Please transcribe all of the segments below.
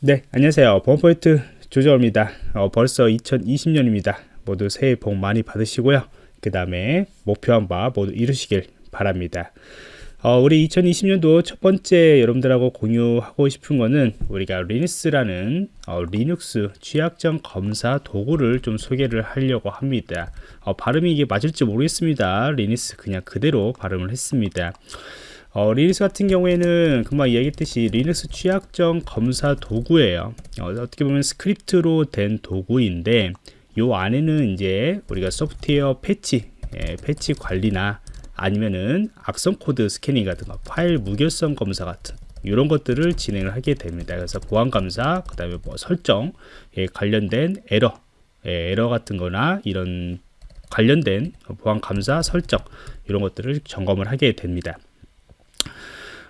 네, 안녕하세요. 보안프로젝트 조정원입니다. 어, 벌써 2020년입니다. 모두 새해 복 많이 받으시고요. 그 다음에 목표한 바 모두 이루시길 바랍니다. 어, 우리 2020년도 첫 번째 여러분들하고 공유하고 싶은 거는 우리가 Lynis라는 어, 리눅스 취약점 검사 도구를 좀 소개를 하려고 합니다. 어, 발음이 이게 맞을지 모르겠습니다. Lynis 그냥 그대로 발음을 했습니다. 어, Lynis 같은 경우에는 금방 이야기했듯이 리눅스 취약점 검사 도구예요. 어, 떻게 보면 스크립트로 된 도구인데 요 안에는 이제 우리가 소프트웨어 패치, 예, 패치 관리나 아니면은 악성 코드 스캐닝 같은 거, 파일 무결성 검사 같은 이런 것들을 진행을 하게 됩니다. 그래서 보안 감사, 그 다음에 뭐 설정, 예, 관련된 에러, 예, 에러 같은 거나 이런 관련된 보안 감사 설정 이런 것들을 점검을 하게 됩니다.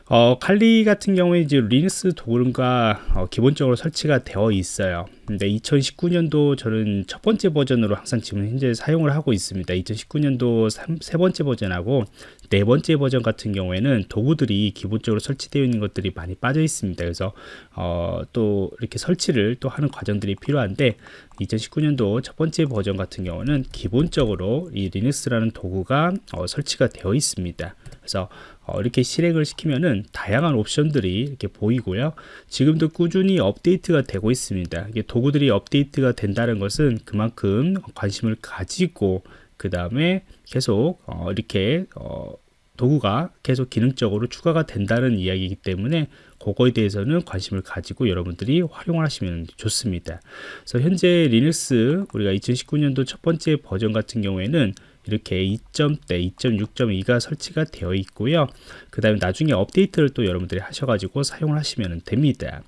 어, 칼리 같은 경우에 이제 리눅스 도구가 어, 기본적으로 설치가 되어 있어요. 근데 2019년도 저는 첫 번째 버전으로 항상 지금 현재 사용을 하고 있습니다. 2019년도 3, 세 번째 버전하고 네 번째 버전 같은 경우에는 도구들이 기본적으로 설치되어 있는 것들이 많이 빠져 있습니다. 그래서 어, 또 이렇게 설치를 또 하는 과정들이 필요한데 2019년도 첫 번째 버전 같은 경우는 기본적으로 이 리눅스라는 도구가 어, 설치가 되어 있습니다. 그래서 어, 이렇게 실행을 시키면은 다양한 옵션들이 이렇게 보이고요. 지금도 꾸준히 업데이트가 되고 있습니다. 이게 도구들이 업데이트가 된다는 것은 그만큼 관심을 가지고 그 다음에 계속 어, 이렇게 어, 도구가 계속 기능적으로 추가가 된다는 이야기이기 때문에 그거에 대해서는 관심을 가지고 여러분들이 활용을 하시면 좋습니다. 그래서 현재 Lynis 우리가 2019년도 첫 번째 버전 같은 경우에는 이렇게 2점대 2.6.2가 설치가 되어 있고요 그 다음에 나중에 업데이트를 또 여러분들이 하셔가지고 사용을 하시면 됩니다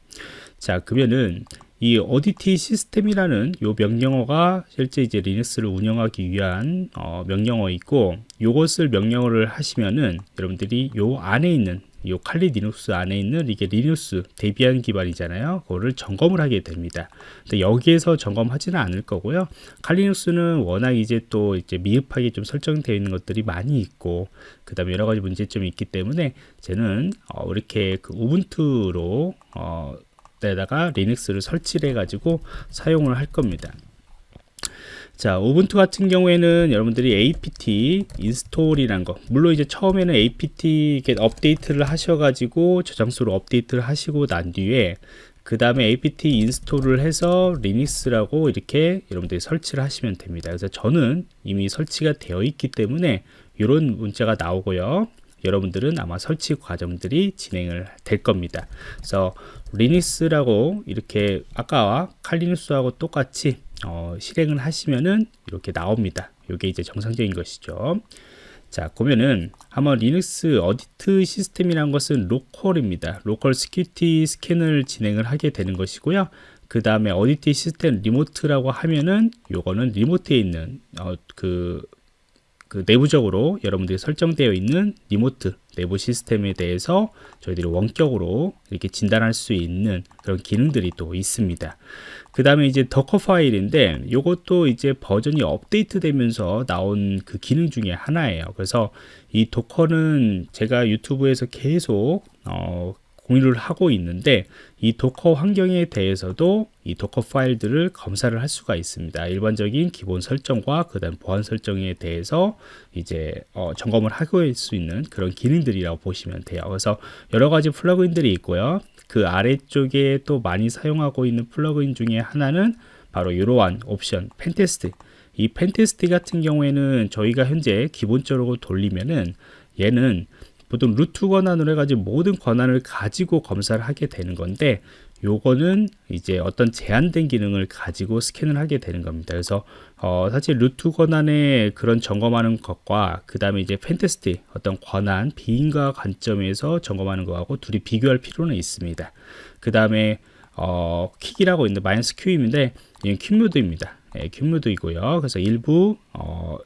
자 그러면은 이 ODT 시스템이라는 요 명령어가 실제 이제 Lynis를 운영하기 위한 어, 명령어 있고 요것을 명령어를 하시면은 여러분들이 요 안에 있는 이 칼리 리눅스 안에 있는 이게 리눅스 데비안 기반이잖아요. 그거를 점검을 하게 됩니다. 근데 여기에서 점검하지는 않을 거고요. 칼리 리눅스는 워낙 이제 또 이제 미흡하게 좀 설정되어 있는 것들이 많이 있고 그 다음에 여러 가지 문제점이 있기 때문에 저는 어, 이렇게 그 우분투로 어, 에다가 Lynis를 설치를 해가지고 사용을 할 겁니다. 자, 우분투 같은 경우에는 여러분들이 apt 인스톨이란 거 물론 이제 처음에는 apt update를 하셔가지고 저장소로 업데이트를 하시고 난 뒤에 그 다음에 apt 인스톨을 해서 Lynis라고 이렇게 여러분들이 설치를 하시면 됩니다. 그래서 저는 이미 설치가 되어 있기 때문에 이런 문자가 나오고요. 여러분들은 아마 설치 과정들이 진행을 될 겁니다. 그래서 Lynis라고 이렇게 아까와 칼리 리눅스하고 똑같이 어, 실행을 하시면은 이렇게 나옵니다. 이게 이제 정상적인 것이죠. 자, 보면은 한번 Lynis audit system이란 것은 local입니다. local security scan을 진행을 하게 되는 것이고요. 그 다음에 audit system remote라고 하면은 요거는 remote에 있는 어, 그 그 내부적으로 여러분들이 설정되어 있는 remote 내부 시스템에 대해서 저희들이 원격으로 이렇게 진단할 수 있는 그런 기능들이 또 있습니다. 그 다음에 이제 도커 파일인데 이것도 이제 버전이 업데이트 되면서 나온 그 기능 중에 하나예요. 그래서 이 도커는 제가 유튜브에서 계속 어, 공유를 하고 있는데 이 도커 환경에 대해서도 이 도커 파일들을 검사를 할 수가 있습니다. 일반적인 기본 설정과 그 다음 보안 설정에 대해서 이제 어, 점검을 하고 수 있는 그런 기능들이라고 보시면 돼요. 그래서 여러 가지 플러그인들이 있고요. 그 아래쪽에 또 많이 사용하고 있는 플러그인 중에 하나는 바로 이러한 옵션 pentest 이 pentest 같은 경우에는 저희가 현재 기본적으로 돌리면은 얘는 보통 root 권한으로 해가지고 모든 권한을 가지고 검사를 하게 되는 건데 요거는 이제 어떤 제한된 기능을 가지고 스캔을 하게 되는 겁니다. 그래서 어 사실 root 권한의 그런 점검하는 것과 그 다음에 이제 pentest 어떤 권한 비인가 관점에서 점검하는 것하고 둘이 비교할 필요는 있습니다. 그 다음에 어 quick이라고 있는데 마이너스 Q인데 이건 quick mode입니다. 예, quick mode이고요. 그래서 일부 어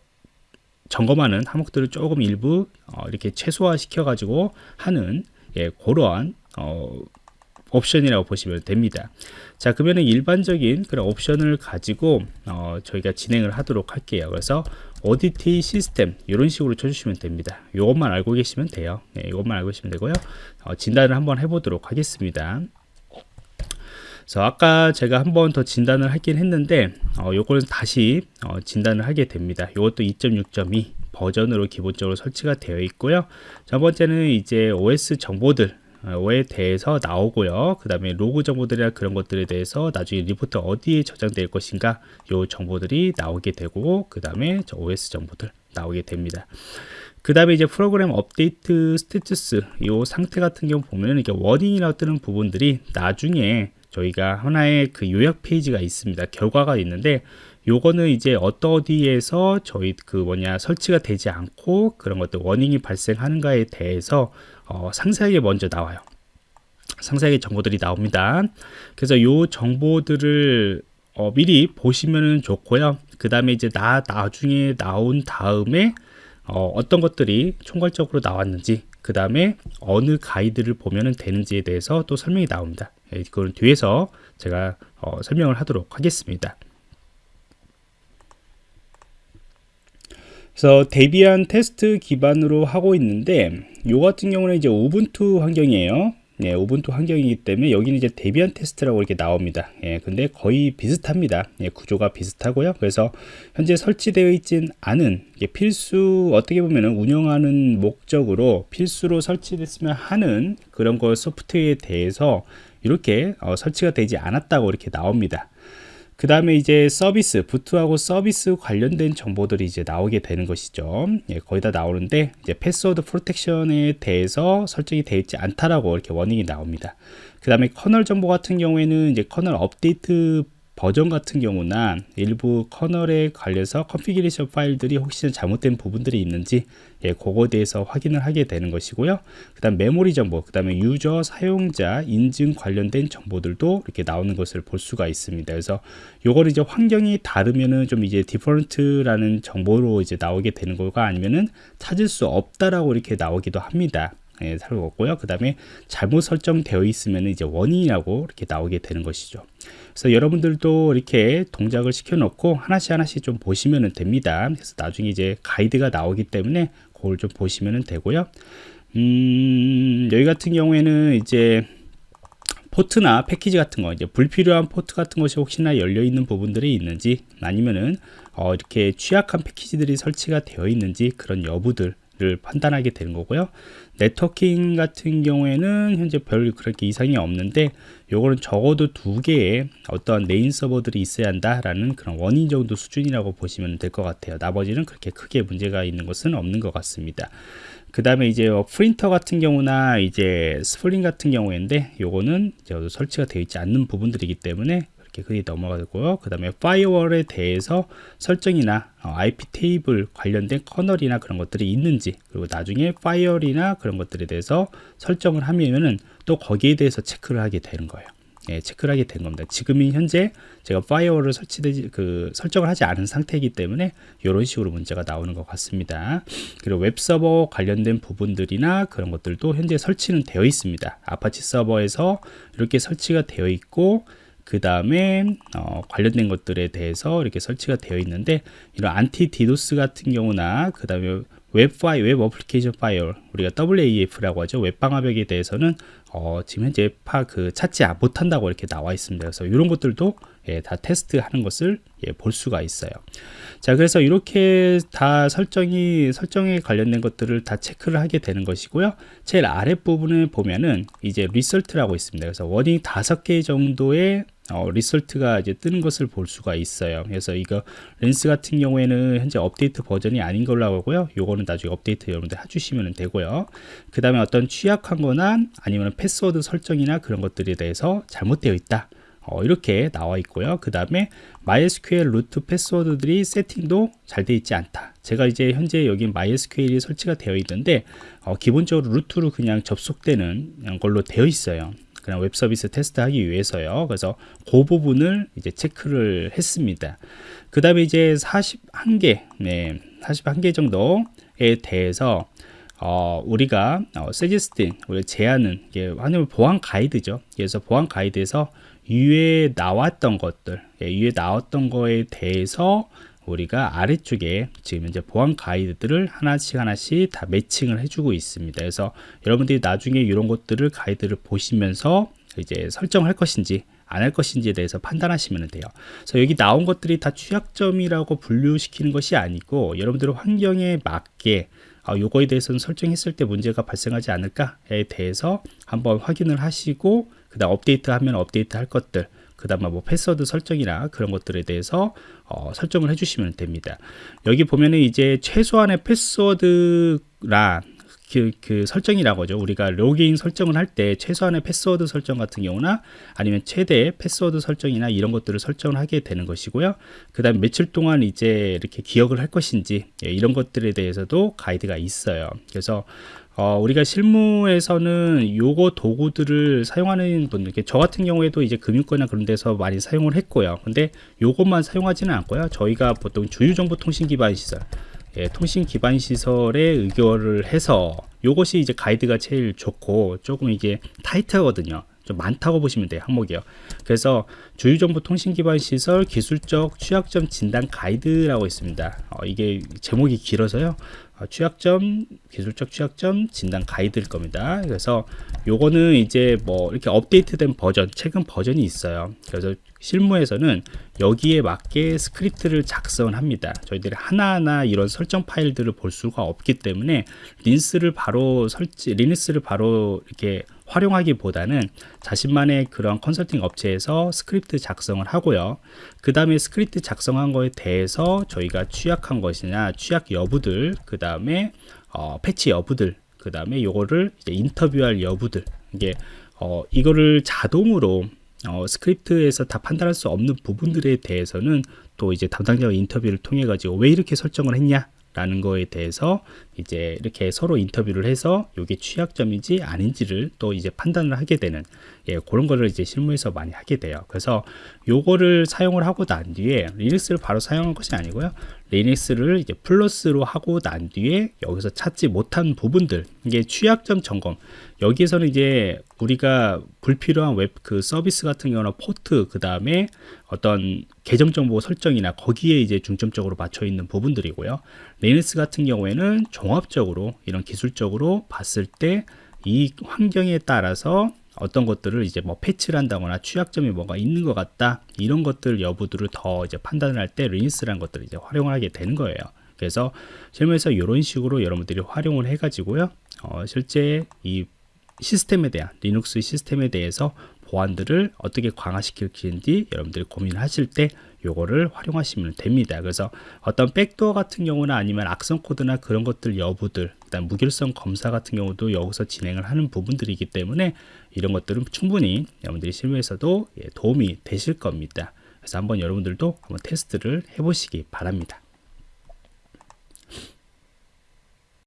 점검하는 항목들을 조금 일부 어, 이렇게 최소화 시켜 가지고 하는 예, 그러한 어, 옵션이라고 보시면 됩니다. 자 그러면 일반적인 그런 옵션을 가지고 어, 저희가 진행을 하도록 할게요. 그래서 ODT 시스템 이런 식으로 쳐주시면 됩니다. 이것만 알고 계시면 돼요. 네, 이것만 알고 계시면 되고요. 어, 진단을 한번 해보도록 하겠습니다 그래서 아까 제가 한 번 더 진단을 하긴 했는데 어, 요거는 다시 어, 진단을 하게 됩니다. 이것도 2.6.2 버전으로 기본적으로 설치가 되어 있고요. 첫 번째는 이제 OS 정보들 에 대해서 나오고요. 그 다음에 로그 정보들이나 그런 것들에 대해서 나중에 리포트 어디에 저장될 것인가 요 정보들이 나오게 되고 그 다음에 OS 정보들 나오게 됩니다. 그 다음에 이제 프로그램 업데이트 status 요 상태 같은 경우 보면 이게 warning이라고 뜨는 부분들이 나중에 저희가 하나의 그 요약 페이지가 있습니다. 결과가 있는데 요거는 이제 어떠디에서 저희 그 뭐냐 설치가 되지 않고 그런 것들 원인이 발생하는가에 대해서 어, 상세하게 먼저 나와요. 상세하게 정보들이 나옵니다. 그래서 요 정보들을 어, 미리 보시면 좋고요. 그 다음에 이제 나 나중에 나온 다음에 어, 어떤 것들이 총괄적으로 나왔는지 그 다음에 어느 가이드를 보면 되는지에 대해서 또 설명이 나옵니다. 예, 뒤에서 제가 어, 설명을 하도록 하겠습니다. 그래서 데비안 테스트 기반으로 하고 있는데 요 같은 경우는 이제 우분투 환경이에요. 네, 우분투 환경이기 때문에 여기는 이제 데비안 테스트라고 이렇게 나옵니다. 예, 근데 거의 비슷합니다. 예, 구조가 비슷하고요. 그래서 현재 설치되어 있진 않은 필수 어떻게 보면은 운영하는 목적으로 필수로 설치됐으면 하는 그런 거 소프트웨어에 대해서 이렇게 어, 설치가 되지 않았다고 이렇게 나옵니다. 그 다음에 이제 서비스, boot하고 서비스 관련된 정보들이 이제 나오게 되는 것이죠. 예, 거의 다 나오는데 이제 password protection에 대해서 설정이 되어 있지 않다라고 이렇게 warning이 나옵니다. 그 다음에 커널 정보 같은 경우에는 이제 커널 업데이트 버전 같은 경우나 일부 커널에 관련해서 configuration 파일들이 혹시나 잘못된 부분들이 있는지 예, 그거에 대해서 확인을 하게 되는 것이고요. 그 다음 메모리 정보, 그 다음에 user 사용자 인증 관련된 정보들도 이렇게 나오는 것을 볼 수가 있습니다. 그래서 요거를 이제 환경이 다르면은 좀 이제 different라는 정보로 이제 나오게 되는 거가 아니면은 찾을 수 없다라고 이렇게 나오기도 합니다. 예, 살고있고요. 그 다음에 잘못 설정되어 있으면 이제 warning이라고 이렇게 나오게 되는 것이죠. 그래서 여러분들도 이렇게 동작을 시켜 놓고 하나씩 하나씩 좀 보시면 됩니다. 그래서 나중에 이제 가이드가 나오기 때문에 그걸 좀 보시면 되고요. 음, 여기 같은 경우에는 이제 포트나 패키지 같은 거 이제 불필요한 포트 같은 것이 혹시나 열려 있는 부분들이 있는지 아니면은 어, 이렇게 취약한 패키지들이 설치가 되어 있는지 그런 여부들 를 판단하게 되는 거고요. 네트워킹 같은 경우에는 현재 별 그렇게 이상이 없는데 요거는 적어도 두 개의 어떤 메인 서버들이 있어야 한다라는 그런 원인 정도 수준이라고 보시면 될 것 같아요. 나머지는 그렇게 크게 문제가 있는 것은 없는 것 같습니다. 그 다음에 이제 프린터 같은 경우나 이제 spooling 같은 경우인데 요거는 설치가 되어 있지 않는 부분들이기 때문에 이렇게 그리 넘어가고요. 그 다음에 firewall에 대해서 설정이나 어, IP 테이블 관련된 커널이나 그런 것들이 있는지 그리고 나중에 firewall이나 그런 것들에 대해서 설정을 하면은 또 거기에 대해서 체크를 하게 되는 거예요. 예, 체크를 하게 된 겁니다. 지금이 현재 제가 firewall을 설치되지 그 설정을 하지 않은 상태이기 때문에 이런 식으로 문제가 나오는 것 같습니다. 그리고 웹 서버 관련된 부분들이나 그런 것들도 현재 설치는 되어 있습니다. 아파치 서버에서 이렇게 설치가 되어 있고 그 다음에 어, 관련된 것들에 대해서 이렇게 설치가 되어 있는데 이런 anti DDoS 같은 경우나 그 다음에 웹 firewall, web application firewall 우리가 WAF라고 하죠. 웹 방화벽에 대해서는 어, 지금 현재 파 그 찾지 못한다고 이렇게 나와 있습니다. 그래서 이런 것들도 예, 다 테스트하는 것을 예, 볼 수가 있어요. 자, 그래서 이렇게 다 설정이 설정에 관련된 것들을 다 체크를 하게 되는 것이고요. 제일 아랫 부분에 보면은 이제 result라고 있습니다. 그래서 warning 다섯 개 정도의 어, result가 이제 뜨는 것을 볼 수가 있어요. 그래서 이거 Lynis 같은 경우에는 현재 업데이트 버전이 아닌 걸로 하고요. 요거는 나중에 업데이트 여러분들 해주시면 되고요. 그 다음에 어떤 취약한 거나 아니면 패스워드 설정이나 그런 것들에 대해서 잘못되어 있다. 어, 이렇게 나와 있고요. 그 다음에 MySQL root 패스워드들이 세팅도 잘 되어 있지 않다. 제가 이제 현재 여기 MySQL이 설치가 되어 있는데 어, 기본적으로 root로 그냥 접속되는 걸로 되어 있어요. 그냥 웹 서비스 테스트하기 위해서요. 그래서 그 부분을 이제 체크를 했습니다. 그 다음에 이제 41개, 네, 41개 정도에 대해서 어, 우리가 어, suggesting, 우리 제안은 이게 하면 보안 가이드죠. 그래서 보안 가이드에서 위에 나왔던 것들, 예, 위에 나왔던 거에 대해서 우리가 아래쪽에 지금 이제 보안 가이드들을 하나씩 하나씩 다 매칭을 해주고 있습니다. 그래서 여러분들이 나중에 이런 것들을 가이드를 보시면서 이제 설정할 것인지 안할 것인지에 대해서 판단하시면 돼요. 그래서 여기 나온 것들이 다 취약점이라고 분류시키는 것이 아니고 여러분들의 환경에 맞게 아, 요거에 대해서는 설정했을 때 문제가 발생하지 않을까에 대해서 한번 확인을 하시고 그 다음 업데이트하면 업데이트 할 것들 그 다음에 뭐 패스워드 설정이나 그런 것들에 대해서 어, 설정을 해주시면 됩니다. 여기 보면은 이제 최소한의 패스워드란 그, 그 설정이라고 하죠. 우리가 로그인 설정을 할 때 최소한의 패스워드 설정 같은 경우나 아니면 최대 패스워드 설정이나 이런 것들을 설정을 하게 되는 것이고요. 그 다음 며칠 동안 이제 이렇게 기억을 할 것인지 예, 이런 것들에 대해서도 가이드가 있어요. 그래서 어, 우리가 실무에서는 요거 도구들을 사용하는 분들, 저 같은 경우에도 이제 금융권이나 그런 데서 많이 사용을 했고요. 근데 요것만 사용하지는 않고요. 저희가 보통 주유정보통신 기반 시설, 예, 통신 기반 시설에 의결을 해서 요것이 이제 가이드가 제일 좋고 조금 이게 타이트하거든요. 좀 많다고 보시면 돼요 항목이요. 그래서 주유정보 통신 기반 시설 기술적 취약점 진단 가이드라고 있습니다. 어, 이게 제목이 길어서요. 어, 취약점 기술적 취약점 진단 가이드일 겁니다. 그래서 요거는 이제 뭐 이렇게 업데이트된 버전 최근 버전이 있어요. 그래서 실무에서는 여기에 맞게 스크립트를 작성을 합니다. 저희들이 하나하나 이런 설정 파일들을 볼 수가 없기 때문에 Lynis를 바로 설치 Lynis를 바로 이렇게 활용하기보다는 자신만의 그런 컨설팅 업체에서 스크립트 작성을 하고요. 그 다음에 스크립트 작성한 거에 대해서 저희가 취약한 것이냐, 취약 여부들, 그 다음에 어, 패치 여부들, 그 다음에 요거를 인터뷰할 여부들, 이게 어, 이거를 자동으로 어, 스크립트에서 다 판단할 수 없는 부분들에 대해서는 또 이제 담당자와 인터뷰를 통해 가지고 왜 이렇게 설정을 했냐 라는 거에 대해서 이제 이렇게 서로 인터뷰를 해서 이게 취약점인지 아닌지를 또 이제 판단을 하게 되는 예, 그런 거를 이제 실무에서 많이 하게 돼요. 그래서 요거를 사용을 하고 난 뒤에 Lynis를 바로 사용한 것이 아니고요. Lynis를 이제 플러스로 하고 난 뒤에 여기서 찾지 못한 부분들 이게 취약점 점검 여기에서는 이제 우리가 불필요한 웹 그 서비스 같은 경우는 포트 그 다음에 어떤 계정 정보 설정이나 거기에 이제 중점적으로 맞춰 있는 부분들이고요. Lynis 같은 경우에는 종합적으로 이런 기술적으로 봤을 때 이 환경에 따라서 어떤 것들을 이제 뭐 패치를 한다거나 취약점이 뭐가 있는 것 같다 이런 것들 여부들을 더 이제 판단을 할 때 Lynis라는 것들을 이제 활용을 하게 되는 거예요. 그래서 실무에서 이런 식으로 여러분들이 활용을 해 가지고요 어, 실제 이 시스템에 대한 리눅스 시스템에 대해서 보안들을 어떻게 강화시킬지 여러분들이 고민하실 때 요거를 활용하시면 됩니다. 그래서 어떤 백도어 같은 경우나 아니면 악성 코드나 그런 것들 여부들, 그다음 무결성 검사 같은 경우도 여기서 진행을 하는 부분들이기 때문에 이런 것들은 충분히 여러분들이 실무에서도 예, 도움이 되실 겁니다. 그래서 한번 여러분들도 한번 테스트를 해보시기 바랍니다.